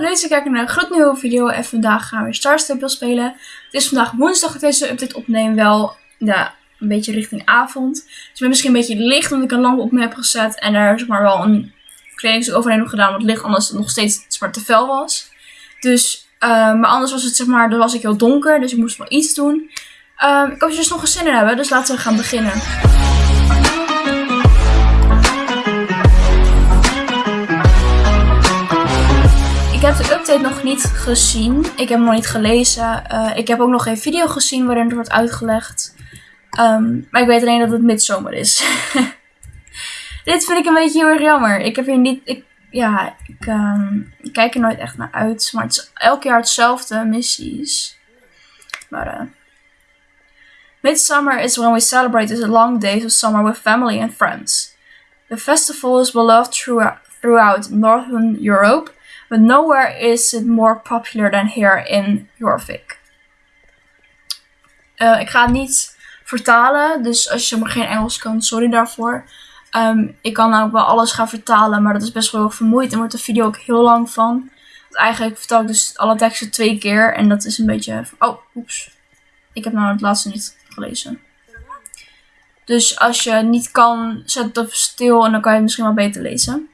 leuk dat je kijkt naar een gloednieuwe video en vandaag gaan we Star Stable spelen. Het is vandaag woensdag dat deze update opneem, wel ja, een beetje richting avond. Ik ben misschien een beetje licht omdat ik een lamp op me heb gezet en daar zeg maar wel een kledingstuk overheen gedaan wat licht anders het nog steeds zwart te fel was. Dus, uh, maar anders was het zeg maar, dan was ik heel donker, dus ik moest wel iets doen. Uh, ik hoop je dus nog een zin in hebben, dus laten we gaan beginnen. Ik heb de update nog niet gezien. Ik heb hem nog niet gelezen. Uh, ik heb ook nog geen video gezien waarin het wordt uitgelegd. Um, maar ik weet alleen dat het midzomer is. Dit vind ik een beetje heel erg jammer. Ik heb hier niet. Ik, ja, ik, ik, kijk er nooit echt naar uit. Maar het is elk jaar hetzelfde missies. Maar uh, Midsummer is when we celebrate the long days of summer with family and friends. The festival is beloved throughout Northern Europe. But nowhere is it more popular than here in Jorvik. Uh, ik ga het niet vertalen, dus als je maar geen Engels kan, sorry daarvoor. Um, ik kan ook wel alles gaan vertalen, maar dat is best wel vermoeid en wordt de video ook heel lang van. Want eigenlijk vertel ik dus alle teksten twee keer en dat is een beetje... Oh, oeps. Ik heb nou het laatste niet gelezen. Dus als je niet kan, zet het even stil en dan kan je het misschien wel beter lezen.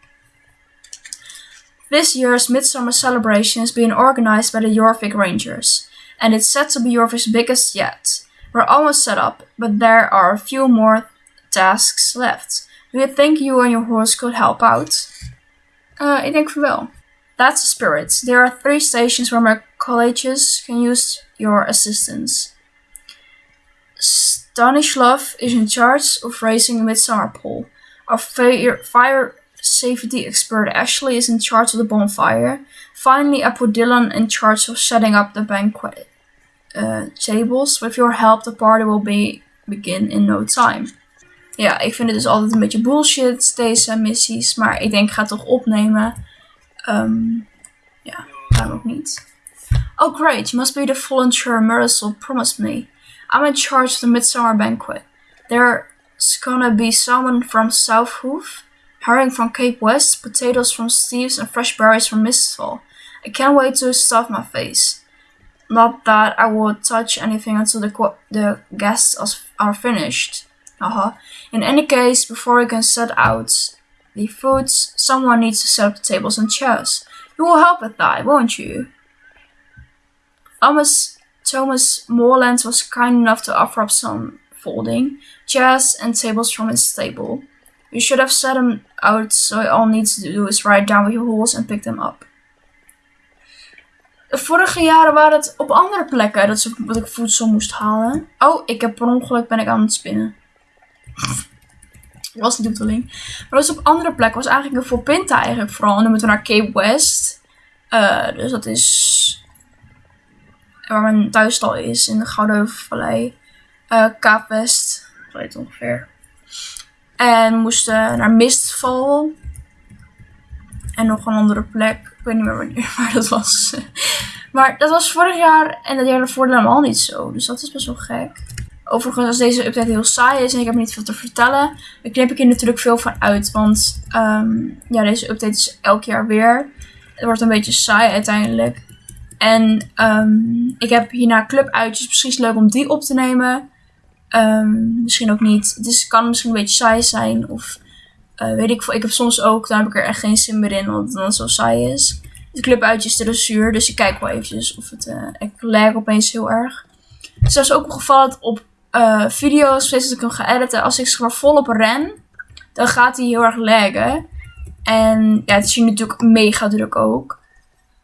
This year's Midsummer celebration is being organized by the Jorvik Rangers, and it's set to be Jorvik's biggest yet. We're almost set up, but there are a few more tasks left. Do you think you and your horse could help out? Uh, ik denk voor wel. That's the spirit. There are three stations where my colleges can use your assistance. Stanislav is in charge of raising the Midsummer Pole. Our fire, fire safety expert Ashley is in charge of the bonfire. Finally, I put Dylan in charge of setting up the banquet uh, tables. With your help, the party will be begin in no time. Ja, ik vind het dus altijd een beetje bullshit, deze missies. Maar ik denk, ik ga het toch opnemen. Um, ja, waarom ook niet. Oh great, you must be the volunteer Marisol promised me. I'm in charge of the Midsummer Banquet. There's gonna be someone from South Hoof herring from Cape West, potatoes from Steve's, and fresh berries from Mistville. I can't wait to stuff my face. Not that I will touch anything until the, the guests are finished. Uh-huh. In any case, before we can set out the foods, someone needs to set up the tables and chairs. You will help with that, won't you? Thomas Thomas Morland was kind enough to offer up some folding chairs and tables from his stable. You should have set them out, so all needs to do is write down your holes and pick them up. De vorige jaren waren het op andere plekken dat, ze, dat ik voedsel moest halen. Oh, ik heb per ongeluk ben ik aan het spinnen. Dat was niet de bedoeling. Maar dat is op andere plekken. was eigenlijk een voor Pinta eigenlijk vooral. En dan moeten we naar Cape West. Uh, dus dat is waar mijn thuisstal is in de Gouden Vallei. Uh, West. Weet ongeveer. En moesten naar Mistval. En nog een andere plek. Ik weet niet meer wanneer, maar dat was. maar dat was vorig jaar en dat jaar ervoor helemaal niet zo. Dus dat is best wel gek. Overigens, als deze update heel saai is en ik heb niet veel te vertellen, dan knip ik er natuurlijk veel van uit. Want um, ja, deze update is elk jaar weer. Het wordt een beetje saai uiteindelijk. En um, ik heb hierna clubuitjes. Misschien is het leuk om die op te nemen. Um, misschien ook niet. Het is, kan misschien een beetje saai zijn. Of uh, weet ik veel. Ik heb soms ook, dan heb ik er echt geen zin meer in. Want dan zo saai is. De clubuitjes de zuur. Dus ik kijk wel eventjes of het... Uh, ik lag opeens heel erg. Dus dat is ook opgevallen op uh, video's. Steeds dat ik hem ga editen. Als ik zeg volop ren. Dan gaat hij heel erg laggen. En ja, het is natuurlijk mega druk ook.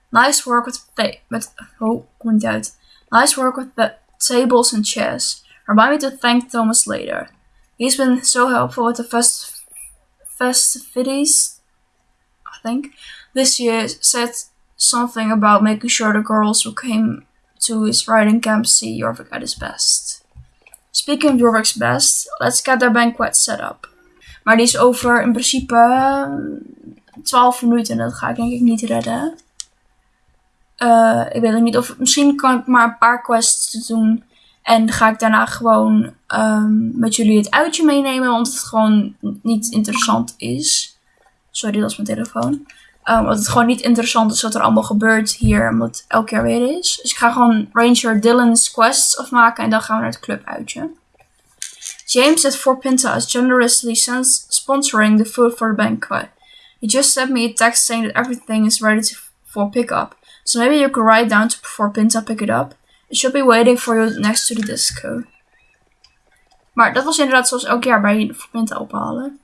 Nice work with the... Met, oh, kom niet uit. Nice work with the tables and chairs. Remind me to thank Thomas later. He's been so helpful with the fest festivities, I think. This year said something about making sure the girls who came to his riding camp see Jorvik at his best. Speaking of Jorvik's best, let's get their banquet set up. Maar die is over in principe 12 minuten en dat ga ik denk ik niet redden. Uh, ik weet ook niet of misschien kan ik maar een paar quests doen en ga ik daarna gewoon um, met jullie het uitje meenemen, want het gewoon niet interessant is. Sorry, dat is mijn telefoon. Um, want het gewoon niet interessant is wat er allemaal gebeurt hier. Omdat het elke keer weer is. Dus ik ga gewoon Ranger Dylan's quests afmaken. En dan gaan we naar het club uitje. James at Fort Pinta is generously sponsoring the food for the banquet. He just sent me a text saying that everything is ready to, for pickup. So maybe you could ride down to Fort Pinta pick it up. It should be waiting for you next to the disco. Maar dat was inderdaad zoals elk jaar bij Fort Pinta ophalen.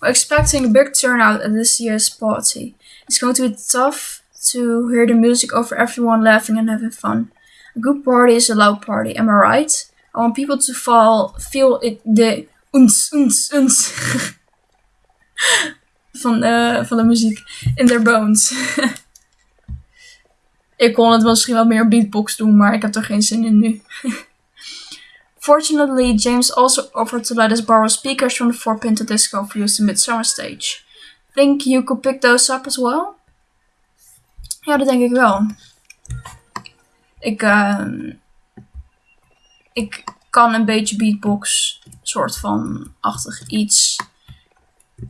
We're expecting a big turnout at this year's party. It's going to be tough to hear the music over everyone laughing and having fun. A good party is a loud party, am I right? I want people to fall, feel it, the uns, uns, uns van, de, van de muziek in their bones. ik kon het misschien wel meer beatbox doen, maar ik heb er geen zin in nu. Fortunately, James also offered to let us borrow speakers from the Four Pinto Disco for use in Midsummer Stage. Think you could pick those up as well? Ja, dat denk ik wel. Ik, uh, ik kan een beetje beatbox, soort van achtig iets.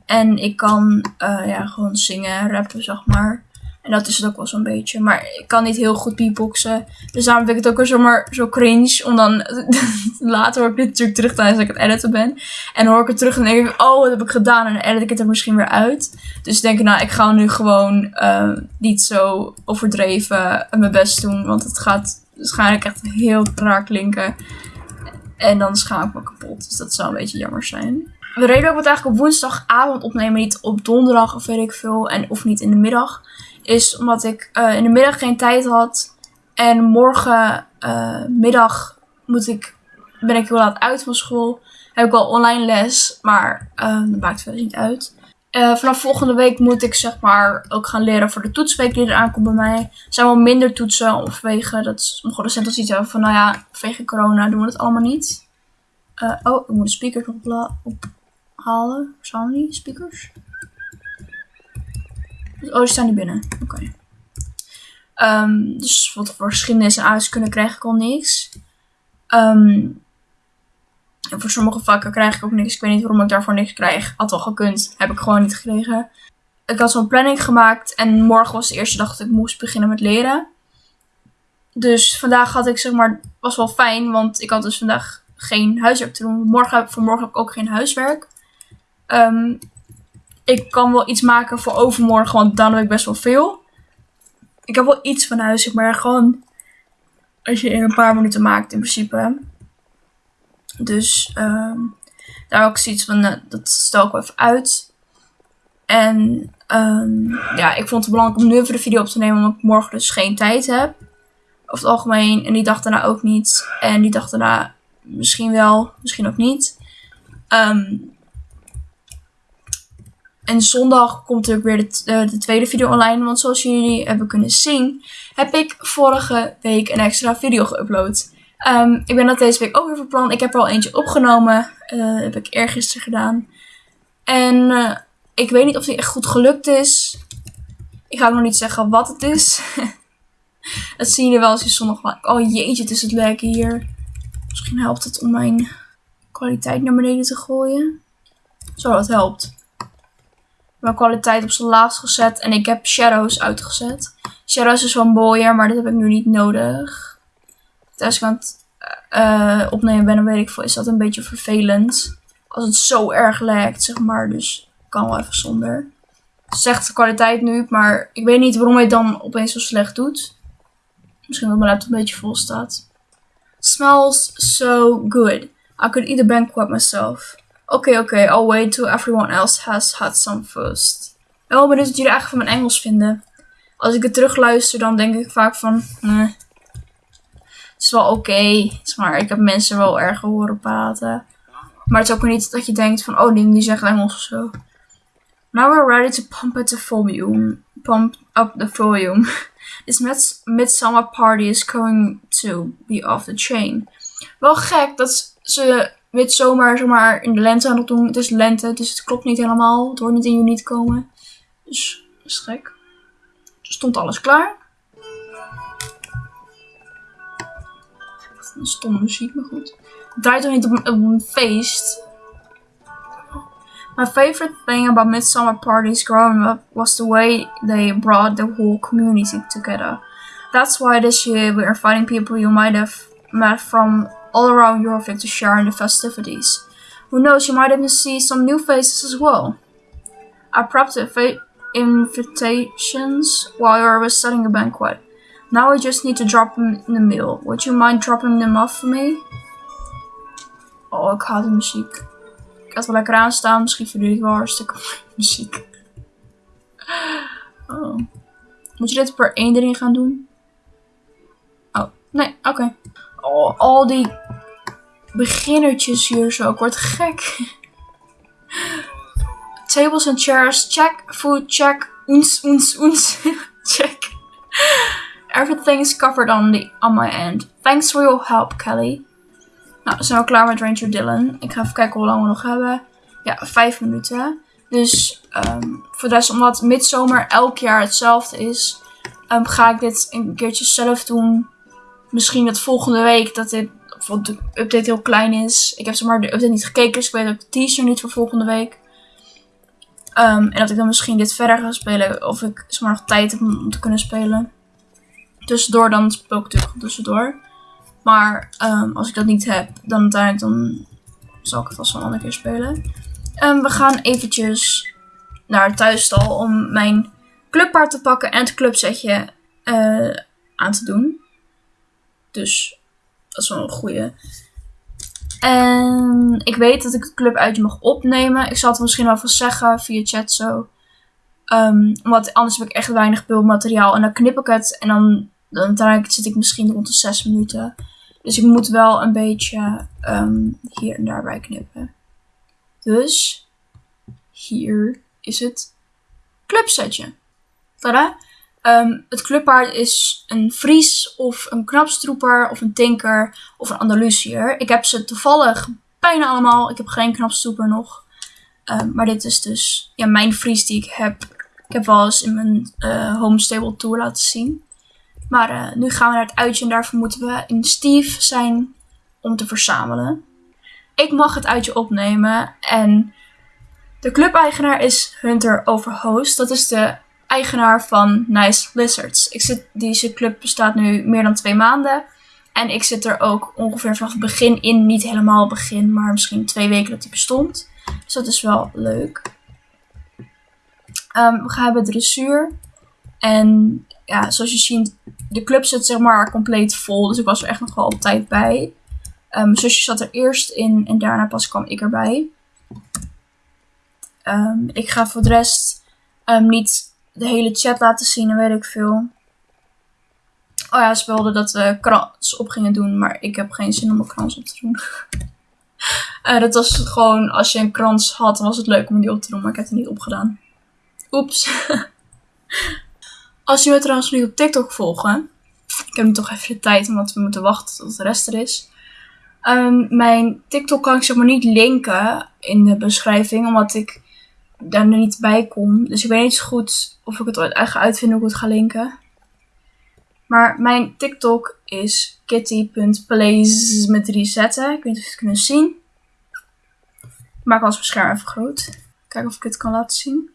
En ik kan uh, ja, gewoon zingen, rappen, zeg maar. En dat is het ook wel zo'n beetje. Maar ik kan niet heel goed beatboxen. Dus daarom vind ik het ook weer zomaar zo cringe. Om dan later hoor ik dit natuurlijk terug tijdens dat ik het editen ben. En dan hoor ik het terug en denk ik, oh, wat heb ik gedaan? En dan edit ik het er misschien weer uit. Dus ik denk, nou, ik ga nu gewoon uh, niet zo overdreven mijn best doen. Want het gaat waarschijnlijk echt heel raar klinken. En dan schaam ik me kapot. Dus dat zou een beetje jammer zijn. De reden ik het eigenlijk op woensdagavond opnemen, niet op donderdag of weet ik veel. En of niet in de middag is omdat ik uh, in de middag geen tijd had. En morgen uh, middag moet ik, ben ik heel laat uit van school. Heb ik wel online les, maar uh, dat maakt verder niet uit. vanaf volgende week moet ik zeg maar ook gaan leren voor de toetsweek die eraan komt bij mij. Er zijn wel minder toetsen vanwege dat sommige docenten zoiets hebben van nou ja, vanwege corona doen we het allemaal niet. oh, ik moet de speaker nog ophalen. Staan die speakers? Oh, die staan niet binnen. Oké. Um, dus wat voor geschiedenis en aardrijkskunde krijg ik al niks. Um, en voor sommige vakken krijg ik ook niks. Ik weet niet waarom ik daarvoor niks krijg. Had wel gekund. Heb ik gewoon niet gekregen. Ik had zo'n planning gemaakt. En morgen was de eerste dag dat ik moest beginnen met leren. Dus vandaag had ik zeg maar... Was wel fijn. Want ik had dus vandaag geen huiswerk te doen. Morgen, vanmorgen heb ik ook geen huiswerk. Um, ik kan wel iets maken voor overmorgen, want dan heb ik best wel veel. Ik heb wel iets van huis, maar gewoon als je in een paar minuten maakt in principe. Dus um, daar ook zoiets van, uh, dat stel ik wel even uit. En um, ja, ik vond het belangrijk om nu even de video op te nemen, omdat ik morgen dus geen tijd heb. Over het algemeen. En die dag daarna ook niet. En die dag daarna misschien wel, misschien ook niet. Um, en zondag komt er weer de, uh, de, tweede video online. Want zoals jullie hebben kunnen zien, heb ik vorige week een extra video geüpload. Um, ik ben dat deze week ook weer van plan. Ik heb er al eentje opgenomen. Uh, heb ik eergisteren gedaan. En uh, ik weet niet of die echt goed gelukt is. Ik ga ook nog niet zeggen wat het is. dat zien jullie wel als je zondag... Oh jeetje, het is het lekker hier. Misschien helpt het om mijn kwaliteit naar beneden te gooien. Zo, dat helpt mijn kwaliteit op zijn laagst gezet. En ik heb shadows uitgezet. Shadows is wel mooier, maar dat heb ik nu niet nodig. Als ik het uh, opnemen ben, dan weet ik veel, is dat een beetje vervelend. Als het zo erg lijkt, zeg maar. Dus kan wel even zonder. Zegt de kwaliteit nu, maar ik weet niet waarom hij het dan opeens zo slecht doet. Misschien omdat mijn laptop een beetje vol staat. Smells so good. I could eat a banquet myself. Oké, oké. Okay. I'll wait till everyone else has had some first. Wel benieuwd wat jullie eigenlijk van mijn Engels vinden. Als ik het terugluister, dan denk ik vaak van... Nee. Het is wel oké. Maar ik heb mensen wel erg horen praten. Maar het is ook niet dat je denkt van... Oh, die, die zeggen Engels of zo. Now we're ready to pump up the volume. Pump up the volume. This mid midsummer party is going to be off the chain. Wel gek dat ze wit zomaar, zomaar in de lente aan het doen. Het is lente, dus het klopt niet helemaal. Het hoort niet in juni te komen. Dus dat is gek. Stond alles klaar. Een stomme muziek, maar goed. Het draait toch niet op een, feest? My favorite thing about Midsummer parties growing up was the way they brought the whole community together. That's why this year we're inviting people you might have met from all around Europe to share in the festivities. Who knows, you might even see some new faces as well. I prepped the invitations while I was setting the banquet. Now I just need to drop them in the mail. Would you mind dropping them off for me? Oh, ik haat de muziek. Ik had wel lekker aanstaan. Misschien verdien ik wel hartstikke muziek. Oh. Moet je dit per één erin gaan doen? Oh, nee, oké. Al die beginnertjes hier zo. Ik word gek. Tables and chairs, check. Food, check. Oens, oens, oens. check. Everything is covered on, the, on my end. Thanks for your help, Kelly. Nou, zijn al klaar met Ranger Dylan. Ik ga even kijken hoe lang we nog hebben. Ja, vijf minuten. Dus um, voor de rest, omdat midzomer elk jaar hetzelfde is, um, ga ik dit een keertje zelf doen. Misschien dat volgende week dat dit de update heel klein is. Ik heb zeg maar de update niet gekeken, dus ik weet ook de teaser niet voor volgende week. Um, en dat ik dan misschien dit verder ga spelen. Of ik zeg maar nog tijd heb om te kunnen spelen. Tussendoor dan speel ik natuurlijk tussendoor. Maar um, als ik dat niet heb, dan uiteindelijk dan zal ik het vast wel een andere keer spelen. Um, we gaan eventjes naar het thuisstal om mijn clubpaard te pakken en het clubsetje uh, aan te doen. Dus dat is wel een goede. En ik weet dat ik het clubuitje mag opnemen. Ik zal het misschien wel even zeggen via chat zo. Um, want anders heb ik echt weinig beeldmateriaal. En dan knip ik het en dan, dan uiteindelijk zit ik misschien rond de 6 minuten. Dus ik moet wel een beetje um, hier en daarbij knippen. Dus hier is het clubsetje. Tada! Um, het clubpaard is een Fries of een knapstroeper of een tinker of een Andalusiër. Ik heb ze toevallig bijna allemaal. Ik heb geen knapstroeper nog. Um, maar dit is dus ja, mijn Fries die ik heb. Ik heb wel eens in mijn uh, home stable tour laten zien. Maar uh, nu gaan we naar het uitje en daarvoor moeten we in Steve zijn om te verzamelen. Ik mag het uitje opnemen en de clubeigenaar is Hunter Overhost. Dat is de eigenaar van Nice Lizards. Ik zit, deze club bestaat nu meer dan twee maanden. En ik zit er ook ongeveer vanaf het begin in. Niet helemaal begin, maar misschien twee weken dat hij bestond. Dus dat is wel leuk. Um, we gaan hebben dressuur. En ja, zoals je ziet, de club zit zeg maar compleet vol. Dus ik was er echt nog wel op tijd bij. Um, mijn zusje zat er eerst in en daarna pas kwam ik erbij. Um, ik ga voor de rest niet de hele chat laten zien en weet ik veel. Oh ja, ze wilden dat we krans op gingen doen, maar ik heb geen zin om een krans op te doen. uh, dat was gewoon, als je een krans had, dan was het leuk om die op te doen, maar ik heb het niet opgedaan. Oeps. als je me trouwens nu op TikTok volgen, ik heb nu toch even de tijd, omdat we moeten wachten tot de rest er is. Um, mijn TikTok kan ik zeg maar niet linken in de beschrijving, omdat ik daar niet bij kom. Dus ik weet niet zo goed of ik het ooit ga uitvinden hoe ik het ga linken. Maar mijn TikTok is kitty.plays met drie. Ik weet niet of je het kunnen zien. Ik maak als mijn scherm even groot. Kijken of ik het kan laten zien.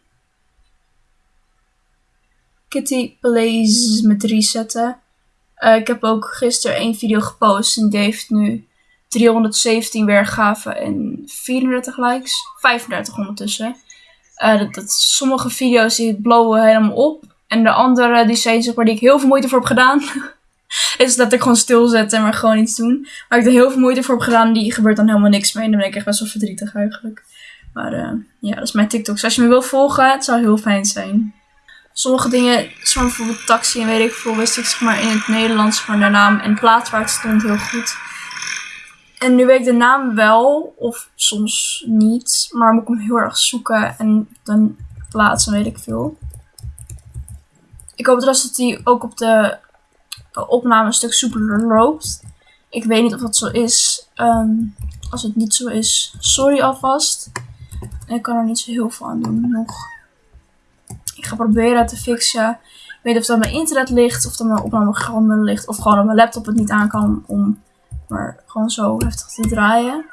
Kitty Plays met drie. Uh, ik heb ook gisteren één video gepost en die heeft nu 317 weergaven en 34 likes. 35 ondertussen. Uh, dat, sommige video's die blowen helemaal op. En de andere die zijn zeg maar die ik heel veel moeite voor heb gedaan. is dat ik gewoon stilzetten en maar gewoon iets doen. Waar ik er heel veel moeite voor heb gedaan, die gebeurt dan helemaal niks mee. En dan ben ik echt best wel verdrietig eigenlijk. Maar uh, ja, dat is mijn TikTok. Dus als je me wil volgen, het zou heel fijn zijn. Sommige dingen, zoals bijvoorbeeld taxi en weet ik veel, wist ik zeg maar in het Nederlands maar de naam en plaats waar het stond heel goed. En nu weet ik de naam wel, of soms niet, maar moet ik hem heel erg zoeken en dan plaatsen, weet ik veel. Ik hoop trouwens dat hij ook op de opname een stuk soepeler loopt. Ik weet niet of dat zo is. Um, als het niet zo is, sorry alvast. Ik kan er niet zo heel veel aan doen nog. Ik ga proberen te fixen. Ik weet of dat mijn internet ligt, of dat mijn opname ligt, of gewoon dat mijn laptop het niet aan kan om maar gewoon zo heftig te draaien.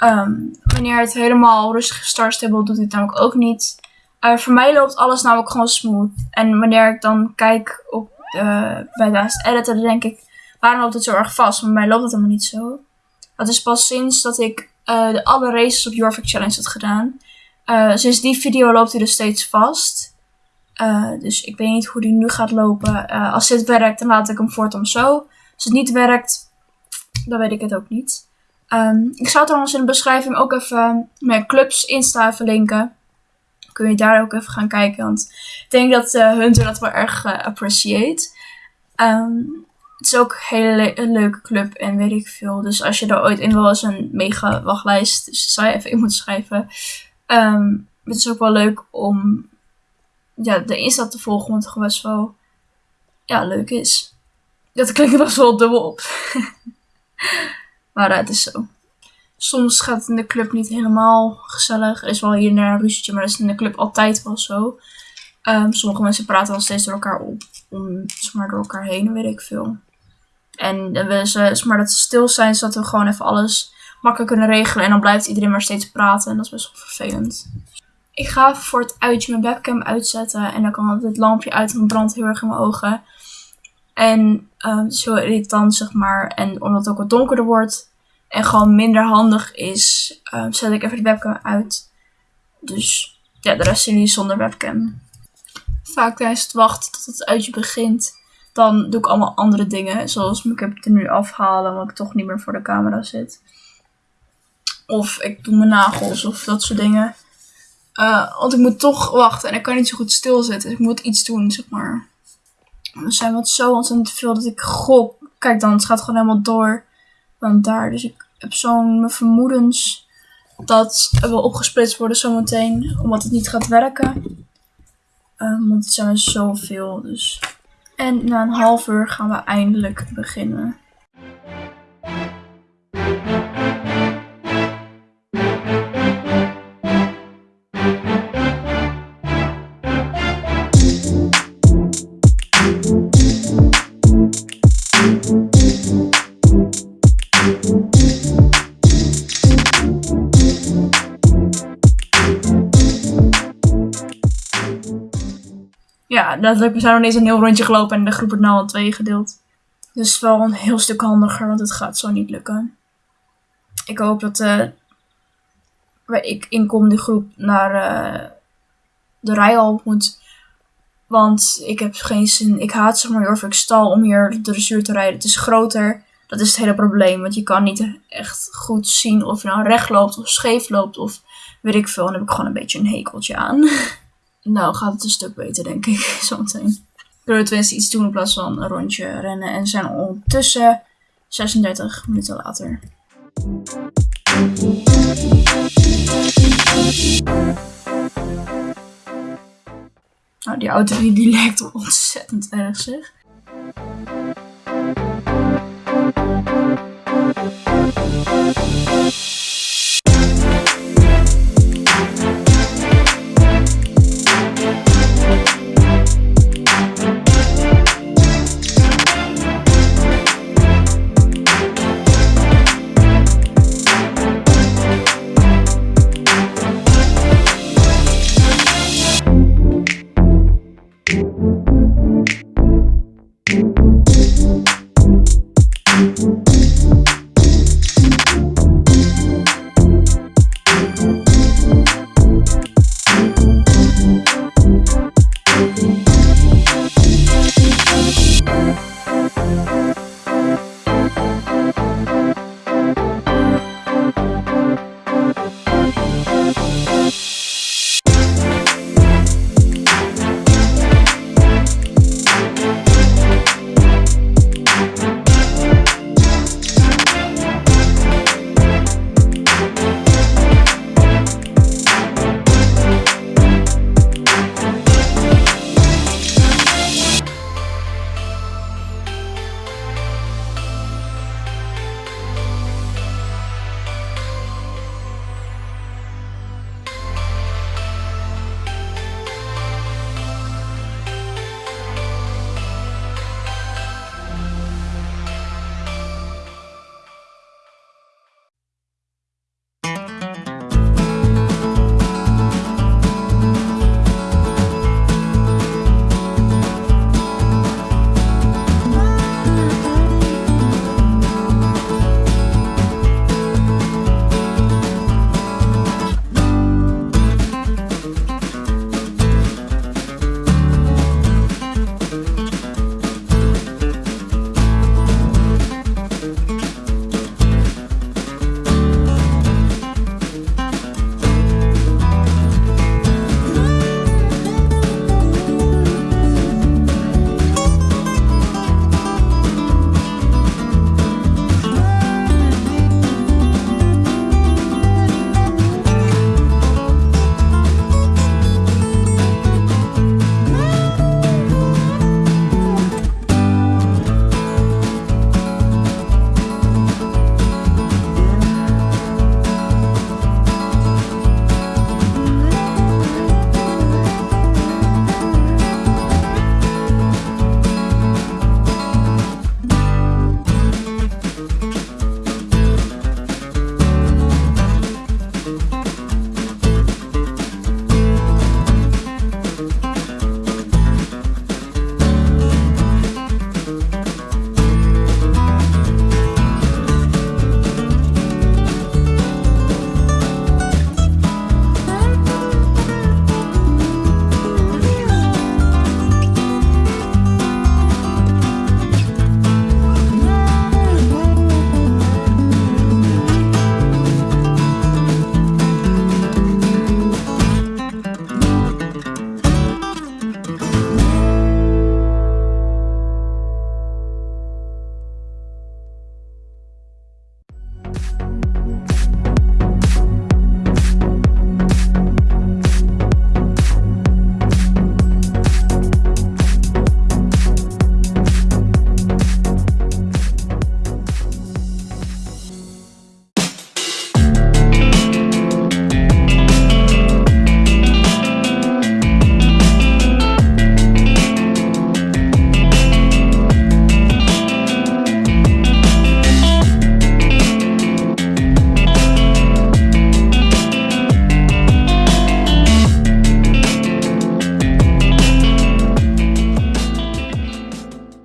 Ehm, wanneer het helemaal rustig start stable doet, het namelijk ook niet. Uh, voor mij loopt alles namelijk gewoon smooth. En wanneer ik dan kijk op, uh, bij de editor, dan denk ik, waarom loopt het zo erg vast? Maar bij mij loopt het helemaal niet zo. Dat is pas sinds dat ik uh, de alle races op Jorvik Challenge had gedaan. sinds die video loopt hij dus steeds vast. dus ik weet niet hoe die nu gaat lopen. als dit werkt, dan laat ik hem voortaan zo. Als het niet werkt, dan weet ik het ook niet. Um, ik zal trouwens in de beschrijving ook even mijn clubs Insta even linken. Kun je daar ook even gaan kijken. Want ik denk dat uh, Hunter dat wel erg uh, appreciate. Um, het is ook een hele le leuke club en weet ik veel. Dus als je er ooit in wil, is een mega wachtlijst. Dus zou je even in moeten schrijven. Um, het is ook wel leuk om ja, de Insta te volgen. Want het gewoon best wel ja, leuk is. Dat klinkt best wel dubbel op. Maar het is zo. Soms gaat het in de club niet helemaal gezellig. Er is wel hier en daar een ruzietje, maar dat is in de club altijd wel zo. Um, sommige mensen praten wel steeds door elkaar op. Om, maar door elkaar heen, weet ik veel. En dan willen ze, maar dat ze stil zijn, zodat we gewoon even alles makkelijk kunnen regelen. En dan blijft iedereen maar steeds praten. En dat is best wel vervelend. Ik ga voor het uitje mijn webcam uitzetten. En dan kan het lampje uit, en brandt heel erg in mijn ogen. En is heel irritant, zeg maar. En omdat het ook wat donkerder wordt, en gewoon minder handig is, uh, zet ik even de webcam uit. Dus ja, de rest zien jullie zonder webcam. Vaak tijdens het wachten tot het uitje begint, dan doe ik allemaal andere dingen. Zoals ik heb er nu afhalen, omdat ik toch niet meer voor de camera zit. Of ik doe mijn nagels of dat soort dingen. Uh, want ik moet toch wachten en ik kan niet zo goed stilzitten. Dus ik moet iets doen, zeg maar. We zijn wat zo ontzettend veel dat ik gok. Kijk dan, het gaat gewoon helemaal door dan daar. Dus ik heb zo'n vermoedens dat er wel opgesplitst worden zometeen, omdat het niet gaat werken. Um, want het zijn zoveel, dus. En na een half uur gaan we eindelijk beginnen. Letterlijk, we zijn nog eens een heel rondje gelopen en de groep wordt nu al twee gedeeld. Dus wel een heel stuk handiger, want het gaat zo niet lukken. Ik hoop dat uh, ik inkom de groep naar uh, de rijal moet. Want ik heb geen zin. Ik haat zeg maar of ik stal om hier de dressuur te rijden. Het is groter. Dat is het hele probleem. Want je kan niet echt goed zien of je nou recht loopt of scheef loopt of weet ik veel. Dan heb ik gewoon een beetje een hekeltje aan. Nou, gaat het een stuk beter, denk ik, zometeen. Kunnen we tenminste iets doen in plaats van een rondje rennen. En zijn ondertussen 36 minuten later. Nou, die auto die, die lijkt ontzettend erg, zeg.